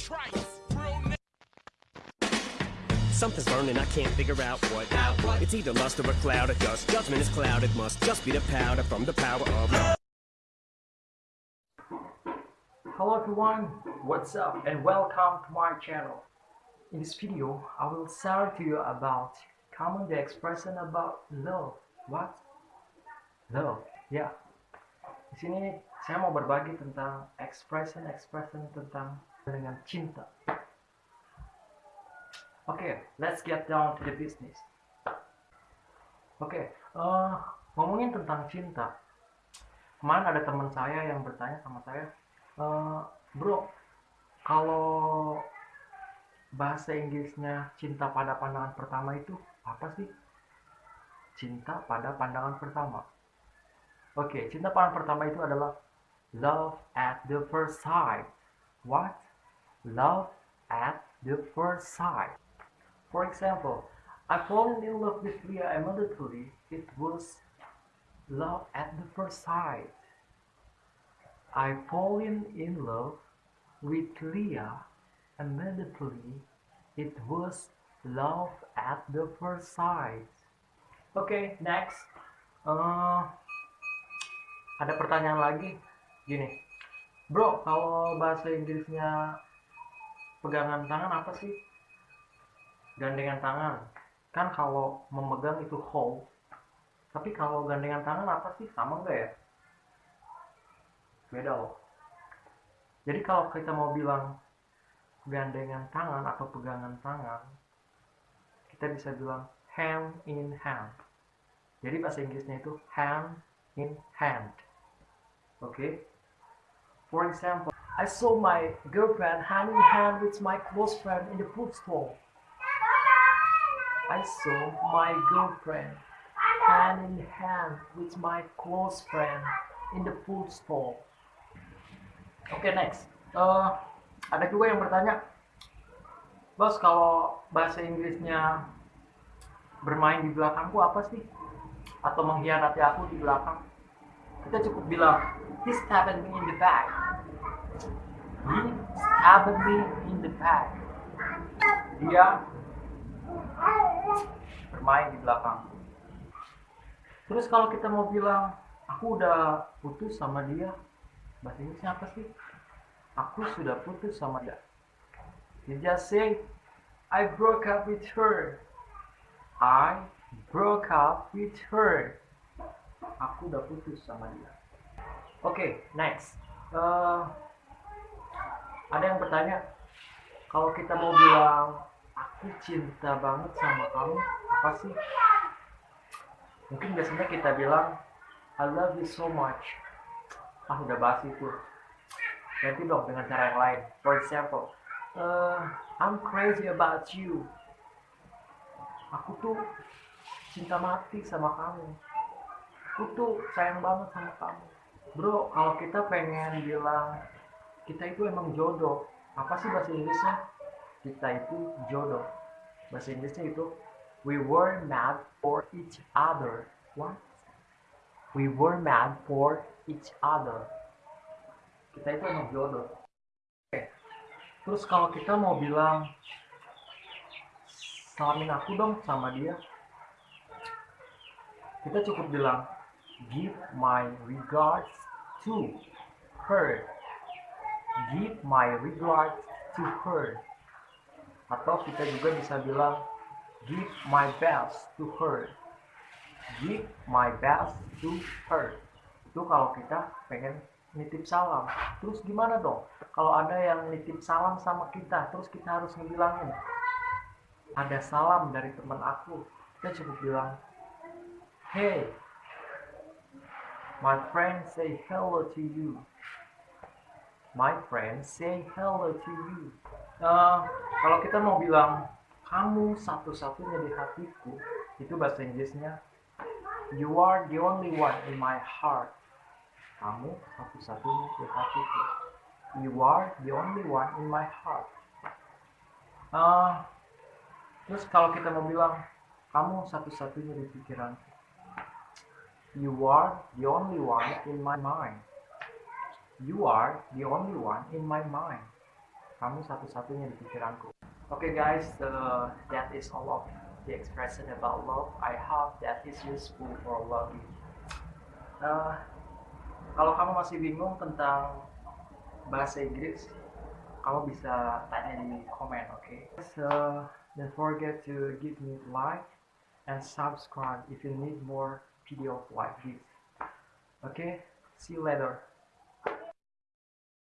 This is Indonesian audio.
trice. Something's burning, I can't figure out what. It's either lust or a cloud of dust. Judgment is clouded, must just be the powder from the power of. Hello everyone, what's up and welcome to my channel. In this video, I will share to you about common the expression about love. What? Love. Ya. Di sini saya mau berbagi tentang expression-expression tentang dengan cinta. Oke, okay, let's get down to the business. Oke, okay, uh, ngomongin tentang cinta. Kemarin ada teman saya yang bertanya sama saya, uh, bro, kalau bahasa Inggrisnya cinta pada pandangan pertama itu apa sih? Cinta pada pandangan pertama. Oke, okay, cinta pandangan pertama itu adalah love at the first sight. What? Love at the first sight. For example, I fallen in love with Leah immediately. It was love at the first sight. I fallen in love with Leah immediately. It was love at the first sight. Okay, next. Uh, ada pertanyaan lagi. Gini, bro, kalau bahasa Inggrisnya pegangan tangan apa sih? gandengan tangan. Kan kalau memegang itu hold. Tapi kalau gandengan tangan apa sih? Sama enggak ya? Beda loh. Jadi kalau kita mau bilang gandengan tangan atau pegangan tangan kita bisa bilang hand in hand. Jadi bahasa Inggrisnya itu hand in hand okay? for example I saw my girlfriend hand in hand with my close friend in the food store I saw my girlfriend hand in hand with my close friend in the food stall. Oke okay, next. Uh, ada juga yang bertanya, bos kalau bahasa Inggrisnya bermain di belakangku apa sih? Atau mengkhianati aku di belakang? Kita cukup bilang, he stabbed me in the back. He stabbed me in the back. Dia bermain di belakang. Terus kalau kita mau bilang aku udah putus sama dia bahasa Inggrisnya apa sih? Aku sudah putus sama dia. You just say I broke up with her. I broke up with her aku udah putus sama dia. Oke okay, next. Uh, ada yang bertanya kalau kita mau bilang aku cinta banget sama kamu apa sih? Mungkin biasanya kita bilang I love you so much. Ah udah bahas itu. Ganti dong dengan cara yang lain. For example uh, I'm crazy about you. Aku tuh cinta mati sama kamu aku tuh sayang banget sama kamu bro kalau kita pengen bilang kita itu emang jodoh apa sih bahasa Inggrisnya kita itu jodoh bahasa Inggrisnya itu We were mad for each other. What? We were mad for each other. Kita itu emang jodoh. Oke. Terus kalau kita mau bilang salamin aku dong sama dia. Kita cukup bilang give my regards to her. Give my regards to her. Atau kita juga bisa bilang give my best to her. Give my best to her. Itu kalau kita pengen nitip salam. Terus gimana dong? Kalau ada yang nitip salam sama kita terus kita harus ngebilangin ada salam dari teman aku. Kita cukup bilang hey my friend say hello to you. My friend say hello to you. Uh, kalau kita mau bilang kamu satu-satunya di hatiku itu bahasa Inggrisnya you are the only one in my heart. Kamu satu-satunya di hatiku. You are the only one in my heart. Uh, terus kalau kita mau bilang kamu satu-satunya di pikiran you are the only one in my mind you are the only one in my mind kamu satu-satunya di pikiranku. Okay guys, uh, that is all of the expression about love. I hope that is useful for you. Uh, kalau kamu masih bingung tentang bahasa Inggris, kamu bisa tanya di komen, oke? Okay? So, don't forget to give me like and subscribe if you need more videos like this. Okay, see you later.